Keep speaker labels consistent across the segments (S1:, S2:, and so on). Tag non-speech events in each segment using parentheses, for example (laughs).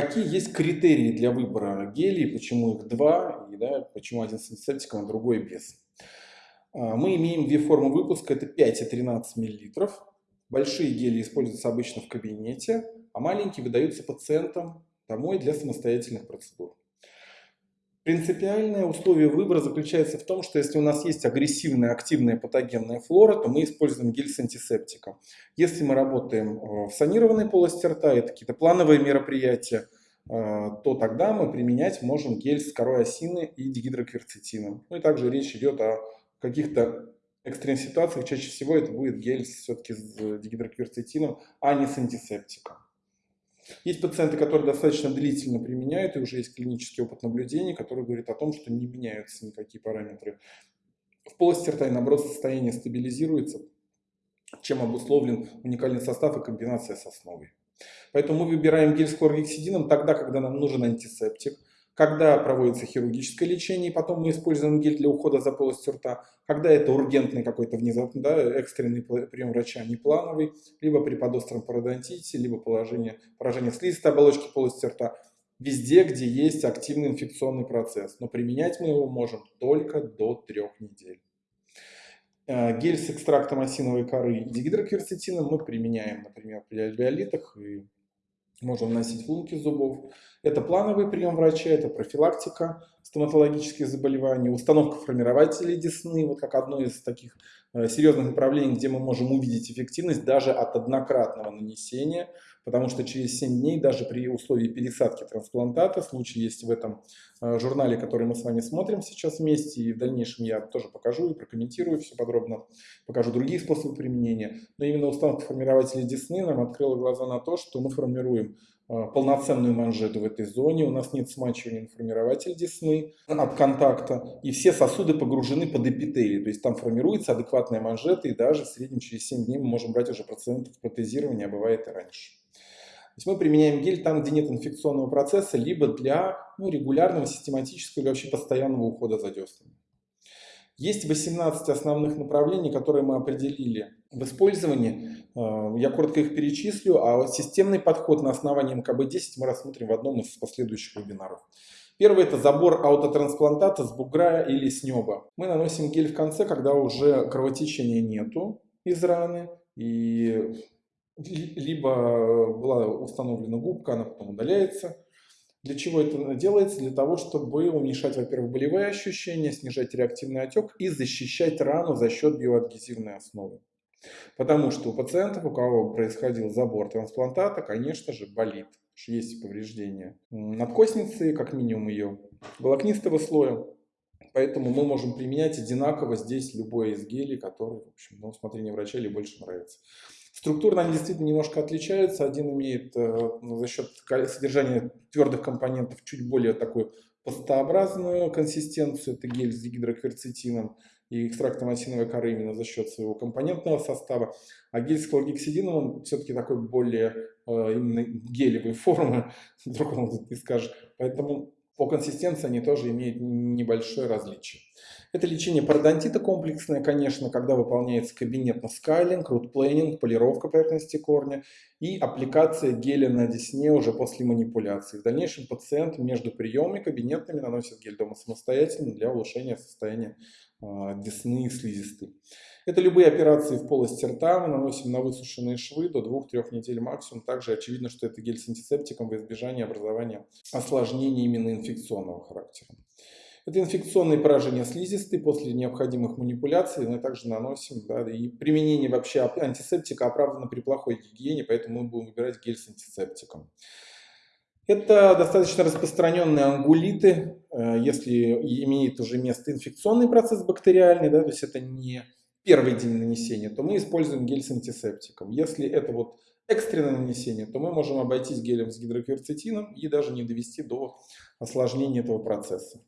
S1: какие есть критерии для выбора гелей, почему их два, и да, почему один с антисептиком, а другой без. А, мы имеем две формы выпуска, это 5 и 13 мл. Большие гели используются обычно в кабинете, а маленькие выдаются пациентам домой для самостоятельных процедур. Принципиальное условие выбора заключается в том, что если у нас есть агрессивная, активная патогенная флора, то мы используем гель с антисептиком. Если мы работаем э, в санированной полости рта, это какие-то плановые мероприятия, э, то тогда мы применять можем гель с корой осины и дигидрокверцетином. Ну и также речь идет о каких-то экстренных ситуациях. Чаще всего это будет гель все-таки с дигидрокверцетином, а не с антисептиком. Есть пациенты, которые достаточно длительно применяют, и уже есть клинический опыт наблюдений, который говорит о том, что не меняются никакие параметры. В полости рта и наоборот состояние стабилизируется, чем обусловлен уникальный состав и комбинация с основой. Поэтому мы выбираем гель с хлоргексидином тогда, когда нам нужен антисептик, когда проводится хирургическое лечение, и потом мы используем гель для ухода за полостью рта, когда это ургентный какой-то внезапный, да, экстренный прием врача, не плановый, либо при подостром пародонтите, либо положение, поражение слизистой оболочки полости рта, везде, где есть активный инфекционный процесс. Но применять мы его можем только до трех недель. Э, гель с экстрактом осиновой коры и дигидрокверцетином мы применяем, например, при альвеолитах и можем носить в лунки зубов. Это плановый прием врача, это профилактика стоматологических заболеваний, установка формирователей десны, вот как одно из таких э, серьезных направлений, где мы можем увидеть эффективность даже от однократного нанесения, потому что через 7 дней даже при условии пересадки трансплантата, случай есть в этом журнале, который мы с вами смотрим сейчас вместе, и в дальнейшем я тоже покажу и прокомментирую все подробно, покажу другие способы применения, но именно установка формирователей десны нам открыла глаза на то, что мы формируем Э, полноценную манжету в этой зоне, у нас нет смачивания на формирователь десны от контакта, и все сосуды погружены под эпителий, то есть там формируется адекватная манжета, и даже в среднем через 7 дней мы можем брать уже процентов протезирования, а бывает и раньше. То есть мы применяем гель там, где нет инфекционного процесса, либо для ну, регулярного, систематического или вообще постоянного ухода за деснами. Есть 18 основных направлений, которые мы определили в использовании. Э, я коротко их перечислю, а системный подход на основании МКБ-10 мы рассмотрим в одном из последующих вебинаров. Первый это забор аутотрансплантата с бугра или с неба. Мы наносим гель в конце, когда уже кровотечения нету из раны, и либо была установлена губка, она потом удаляется, для чего это делается? Для того, чтобы уменьшать, во-первых, болевые ощущения, снижать реактивный отек и защищать рану за счет биоадгезивной основы. Потому что у пациентов, у кого происходил забор трансплантата, конечно же, болит, есть повреждения надкосницы, как минимум ее волокнистого слоя. Поэтому мы можем применять одинаково здесь любой из гелей, который, в общем, на усмотрение врача или больше нравится. Структурно они действительно немножко отличаются. Один имеет э, ну, за счет содержания твердых компонентов чуть более такую пастообразную консистенцию. Это гель с гидрокверцетином и экстрактом осиновой коры именно за счет своего компонентного состава. А гель с хлоргексидином, он все-таки такой более э, именно гелевой (laughs) формы, другому ты скажешь. Поэтому по консистенции они тоже имеют небольшое различие. Это лечение пародонтита комплексное, конечно, когда выполняется кабинетный скайлинг, рутплейнинг, полировка поверхности корня и аппликация геля на десне уже после манипуляции. В дальнейшем пациент между приемами кабинетными наносит гель дома самостоятельно для улучшения состояния десны и слизистой. Это любые операции в полости рта, мы наносим на высушенные швы до 2-3 недель максимум. Также очевидно, что это гель с антисептиком в избежание образования осложнений именно инфекционного характера. Это инфекционные поражения слизистой после необходимых манипуляций мы также наносим. Да, и применение вообще антисептика оправдано при плохой гигиене, поэтому мы будем выбирать гель с антисептиком. Это достаточно распространенные ангулиты, э, если имеет уже место инфекционный процесс бактериальный, да, то есть это не первый день нанесения, то мы используем гель с антисептиком. Если это вот экстренное нанесение, то мы можем обойтись гелем с гидрокверцетином и даже не довести до осложнения этого процесса.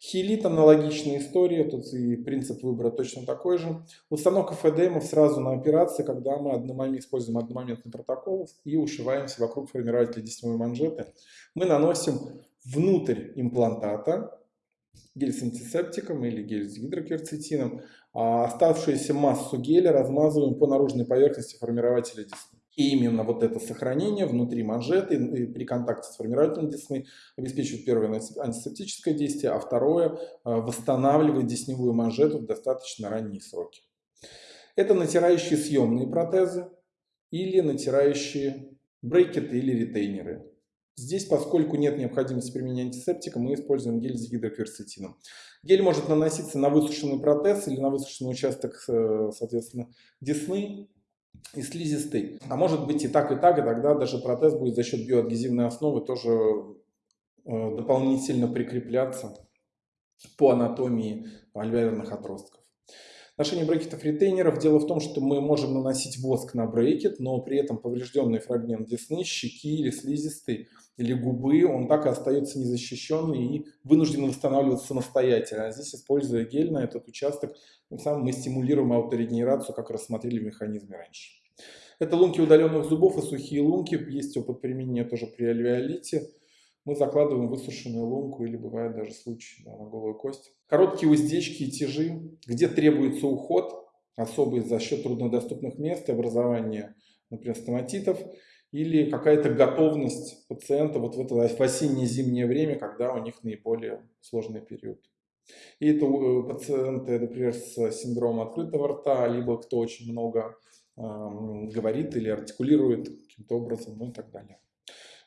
S1: Хилит аналогичная история, тут и принцип выбора точно такой же. Установка ФДМов сразу на операции, когда мы одномомент, используем одномоментный протокол и ушиваемся вокруг формирователя десневой манжеты. Мы наносим внутрь имплантата гель с антисептиком или гель с гидрокверцетином, а оставшуюся массу геля размазываем по наружной поверхности формирователя десны. И именно вот это сохранение внутри манжеты при контакте с формирователем десны обеспечивает первое антисептическое действие, а второе восстанавливает десневую манжету в достаточно ранние сроки. Это натирающие съемные протезы или натирающие брекеты или ретейнеры. Здесь, поскольку нет необходимости применения антисептика, мы используем гель с гидрокверцетином. Гель может наноситься на высушенный протез или на высушенный участок, э, соответственно, десны и слизистой. А может быть и так, и так, и тогда даже протез будет за счет биоадгезивной основы тоже э, дополнительно прикрепляться по анатомии альвеолярных отростков. Отношение брекетов ретейнеров. Дело в том, что мы можем наносить воск на брекет, но при этом поврежденный фрагмент десны, щеки или слизистой или губы, он так и остается незащищенный и вынужден восстанавливаться самостоятельно. А здесь, используя гель на этот участок, тем самым мы стимулируем ауторегенерацию, как рассмотрели в механизме раньше. Это лунки удаленных зубов и сухие лунки. Есть опыт применения тоже при альвеолите мы закладываем высушенную лунку или бывает даже случай да, на голую кость. Короткие уздечки и тяжи, где требуется уход, особый за счет труднодоступных мест и образования, например, стоматитов, или какая-то готовность пациента вот в это осенне-зимнее время, когда у них наиболее сложный период. И это э, пациенты, например, с синдромом открытого рта, либо кто очень много э, говорит или артикулирует каким-то образом, ну и так далее.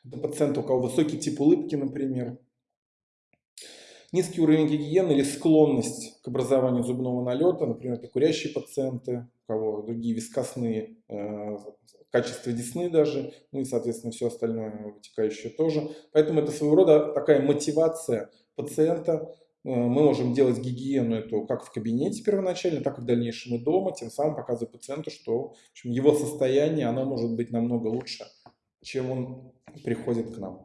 S1: Это пациент, у кого высокий тип улыбки, например. Низкий уровень гигиены или склонность к образованию зубного налета, например, это курящие пациенты, у кого другие вискосные э, качества десны даже, ну и, соответственно, все остальное вытекающее тоже. Поэтому это своего рода такая мотивация пациента. Э, мы можем делать гигиену эту как в кабинете первоначально, так и в дальнейшем и дома, тем самым показывая пациенту, что в общем, его состояние оно может быть намного лучше, чем он приходит к нам.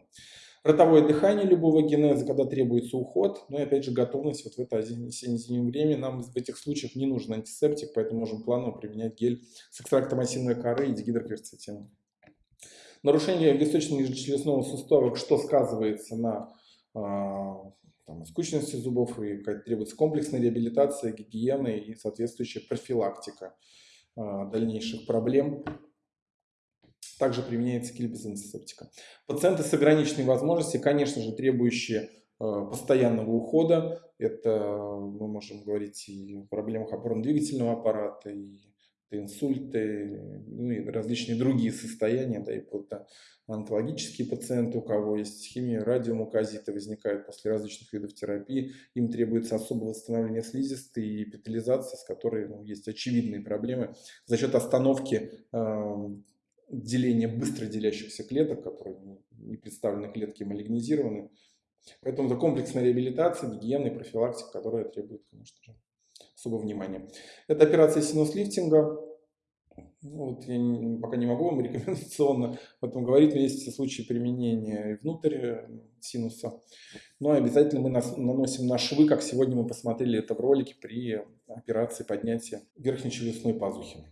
S1: Ротовое дыхание любого генеза, когда требуется уход, ну и опять же готовность вот в это осенне-зимнее время. Нам в этих случаях не нужен антисептик, поэтому можем планово применять гель с экстрактом осиновой коры и дигидрокверцетином. Нарушение височно-нижечелюстного сустава, что сказывается на а, там, скучности зубов и требуется комплексная реабилитация, гигиена и соответствующая профилактика а, дальнейших проблем также применяется киль без антисептика. Пациенты с ограниченной возможностью, конечно же, требующие э, постоянного ухода. Это мы можем говорить и о проблемах опорно-двигательного аппарата, и инсульты, ну и различные другие состояния, да, и онкологические пациенты, у кого есть химия, радиомуказиты возникают после различных видов терапии, им требуется особое восстановление слизистой и эпитализация, с которой ну, есть очевидные проблемы за счет остановки э, деление быстро делящихся клеток, которые не представлены клетки малигнизированы. Поэтому это комплексная реабилитация, гигиена и профилактика, которая требует, конечно же, особого внимания. Это операция синус-лифтинга. Ну, вот я пока не могу вам (laughs) рекомендационно об этом говорить, но есть случаи применения внутрь э, синуса. Но обязательно мы наносим на швы, как сегодня мы посмотрели это в ролике при операции поднятия верхней челюстной пазухи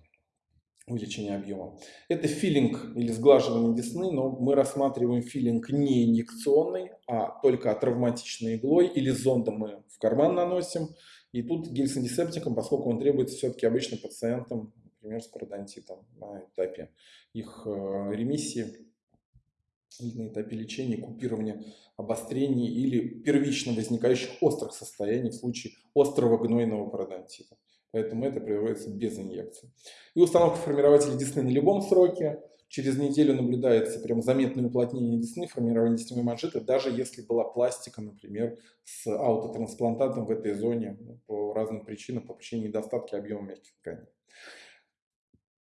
S1: увеличение объема. Это филинг или сглаживание десны, но мы рассматриваем филинг не инъекционный, а только травматичной иглой или зондом мы в карман наносим. И тут гель с антисептиком, поскольку он требуется все-таки обычно пациентам, например, с пародонтитом на этапе их э, ремиссии или на этапе лечения, купирования обострений или первично возникающих острых состояний в случае острого гнойного пародонтита. Поэтому это производится без инъекции. И установка формирователя десны на любом сроке. Через неделю наблюдается прям заметное уплотнение десны, формирование десневой манжеты, даже если была пластика, например, с аутотрансплантатом в этой зоне ну, по разным причинам, по причине недостатка объема мягких тканей.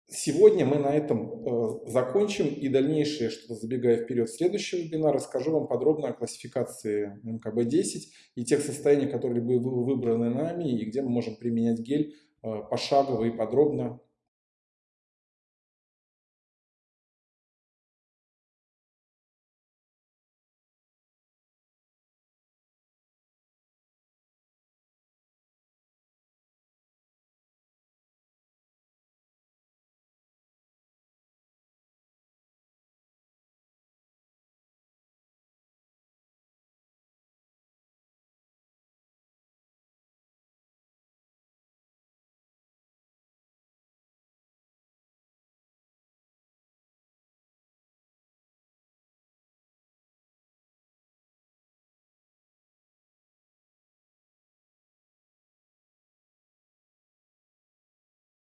S1: Сегодня мы на этом э, закончим и дальнейшее, что забегая вперед в следующий вебинар, расскажу вам подробно о классификации МКБ-10 и тех состояниях, которые были выбраны нами и где мы можем применять гель пошагово и подробно